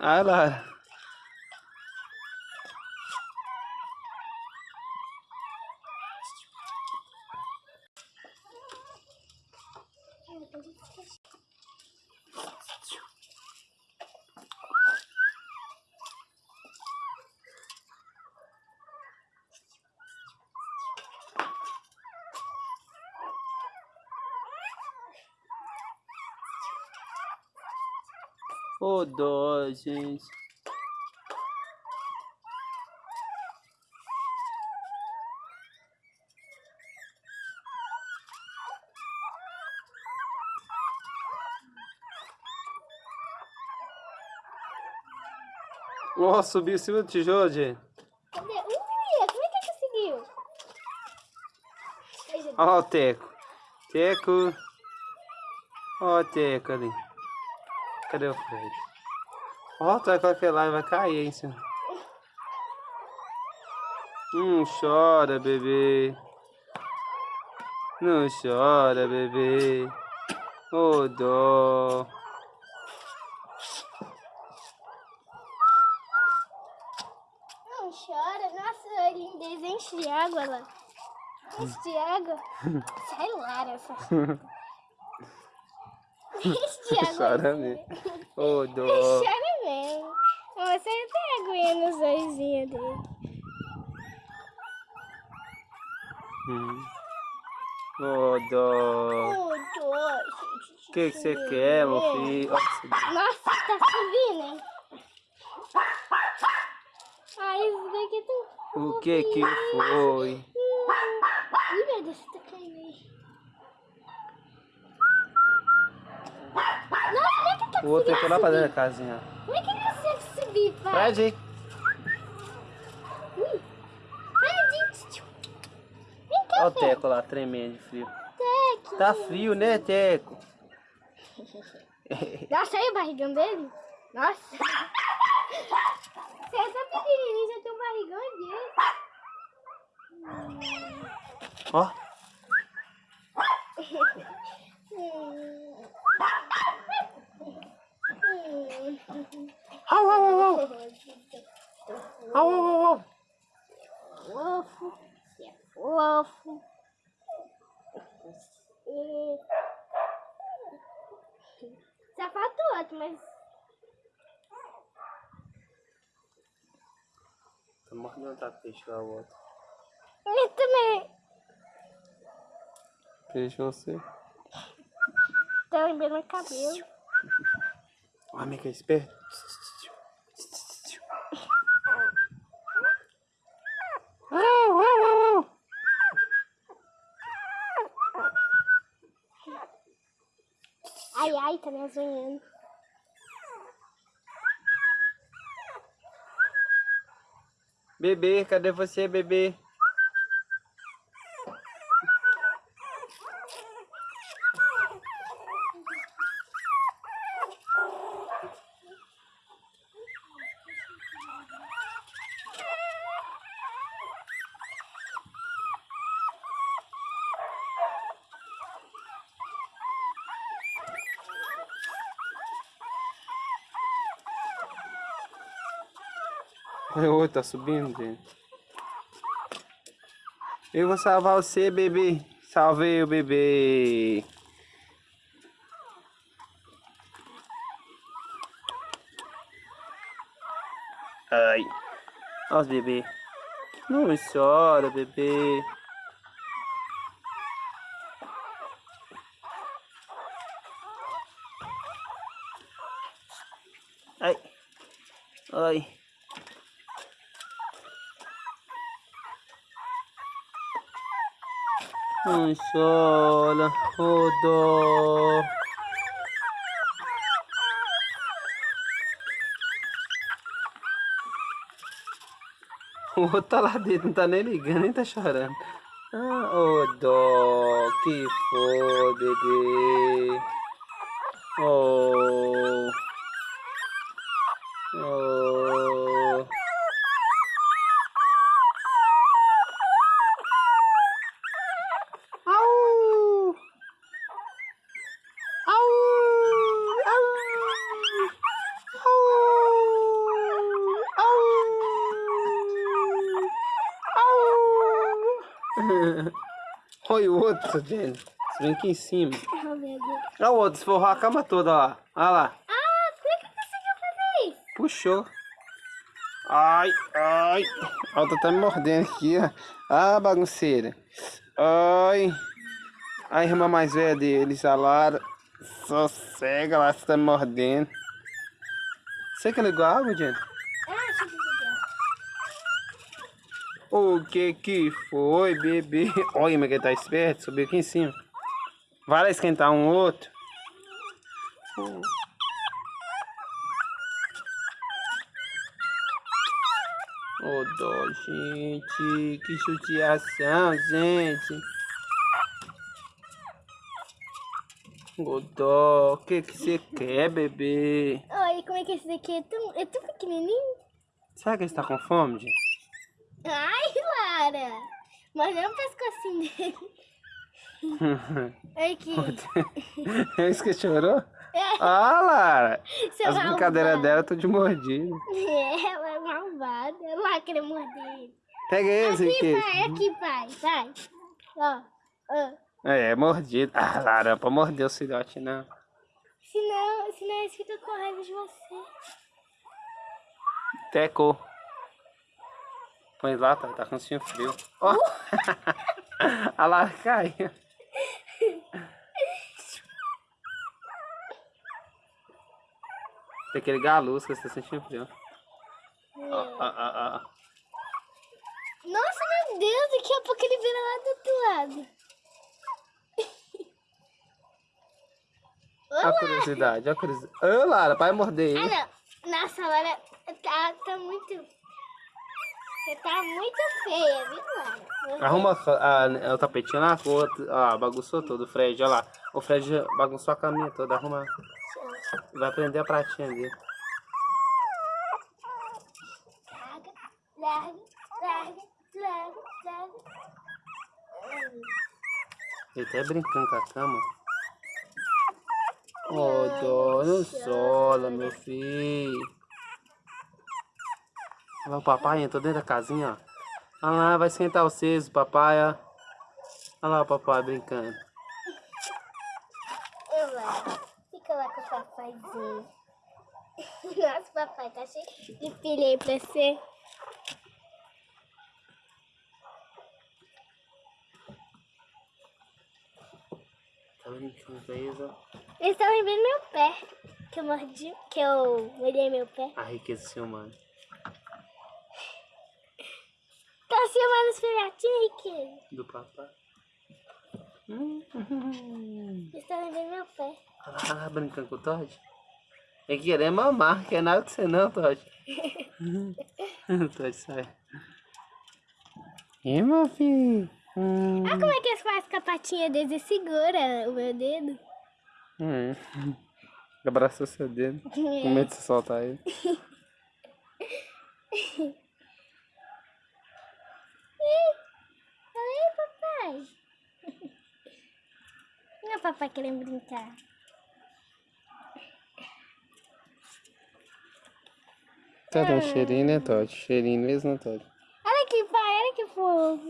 Ah lá. Oh, dó, gente. Nossa, subiu em cima do tijolo, gente. Cadê? Ui, como é que conseguiu? Olha o Teco. Teco. Olha o Teco ali. Cadê o Fred? Ó, tu vai e vai cair, hein, senhor. Não chora, bebê. Não chora, bebê. Ô, oh, dó. Não chora. Nossa, lindeza enche de água lá. Enche de água. Sai lá, essa. Enche de água. Chora mesmo. Ô, dó. Chora mesmo. Você até aguinha nos olhinhos dele. Hum. Ô, oh, dó. Ô, dó. O que que você quer, meu filho? Nossa, tá subindo, hein? Ai, isso daqui tão... o que que foi? Ih, meu Deus, tá caindo aí. Nossa, como é que tá O outro ficou lá pra dentro da casinha. Como é que ele consegue subir, pai? Fred, Ui. Fred, vem cá, olha o. Teco lá, tremendo de frio. Teco. Tá frio, né, Teco? Nossa, aí o barrigão dele. Nossa. Você é tão pequenininho, já tem um barrigão dele. Ó, au, au, au, au, au, au, au. Fofo. Você é fofo. Você... Só falta o outro, mas... Tô morrendo de vontade de peixe lá, o outro. Eu também. Peixe você. Tá lembrando meu cabelo. Ó, amiga, é esperto. Ai, ai, tá me azunhando. Bebê, cadê você, bebê? Oi, tá subindo, gente. Eu vou salvar você, bebê. Salvei o bebê. Ai. Olha os bebê. Não chora, bebê. Ai. Ai. Não chora, ô dó. O outro tá lá dentro, não tá nem ligando, nem tá chorando. Ah, ô dó, que foi, bebê. Oh. Oh. Foi o outro, Jenny. Você vem aqui em cima. Olha o outro, esforrou a cama toda, ó. Olha lá. Ah, por que conseguiu fazer isso? Puxou. Ai, ai. A outra tá me mordendo aqui, ó. Ah, bagunceira. Ai. A irmã mais velha deles, a Lara. Sossega lá, você tá me mordendo. Você que ligou a água, Jenny? Ah, deixa eu desligar. O que que foi, bebê? Olha, mas que tá esperto, subiu aqui em cima. Vai lá esquentar um outro. Ô dó, gente, que judiação, gente. Ô dó, o que que você quer, bebê? Olha, como é que esse daqui é tão, é tão pequenininho? Será que ele está com fome, gente? Ai, Lara. Mas é o pescocinho dele. Aqui. É isso que chorou? É, Ah, Lara! seu As brincadeiras dela tô de mordido. É, ela é malvada. Ela querer morder ele. Pega esse Aqui, aqui. pai, aqui, pai. Vai. Ó, ó. É, mordido. Ah, Lara, não pode morder o filhote, não. Senão, senão eles ficam com raiva de você. Tecou. Põe lá, tá, tá com cinho frio. Ó! A Lara caiu. Tem que ligar a luz que você tá sentindo frio. Ó, ó, ó. Nossa, meu Deus, daqui a pouco ele vira lá do outro lado. Ó a curiosidade, a curiosidade. Ô, Lara, vai morder Ah, não. Nossa, Lara, tá, tá muito... Você tá muito feia, viu, Lara? Arruma a, a- o tapetinho lá, ó, bagunçou tudo, o Fred, olha lá. O Fred bagunçou a caminha toda, arruma. Vai prender a pratinha dele. Larga, larga, larga, larga, larga. Ele até brincando com a cama. Ô, dó, não sola, meu filho. Olha lá o papai entrou dentro da casinha, ó. Olha lá, vai sentar vocês, o papai, ó. Olha lá o papai brincando. Eu lá. Fica lá com o papaizinho. Nossa, papai tá cheio de filha aí pra você. Tá brincando com eles, ó. Eles estão lembrando meu pé. Que eu mordi, que eu molhei meu pé. A riqueza seu mano. Tá filmando os filhotinhos. Do papai. Hum, estão lembrando meu pé. Lá, brincando com o Todd. É querer mamar, quer nada com você não, Todd. Todd sai. E meu filho? Hum. Olha como é que eles fazem com a patinha deles e segura o meu dedo. Hum. Abraçou seu dedo. Com medo de soltar ele. Fala aí, papai. Não, papai querendo brincar. Tá dando cheirinho, né, Todd? Cheirinho mesmo, né, Todd?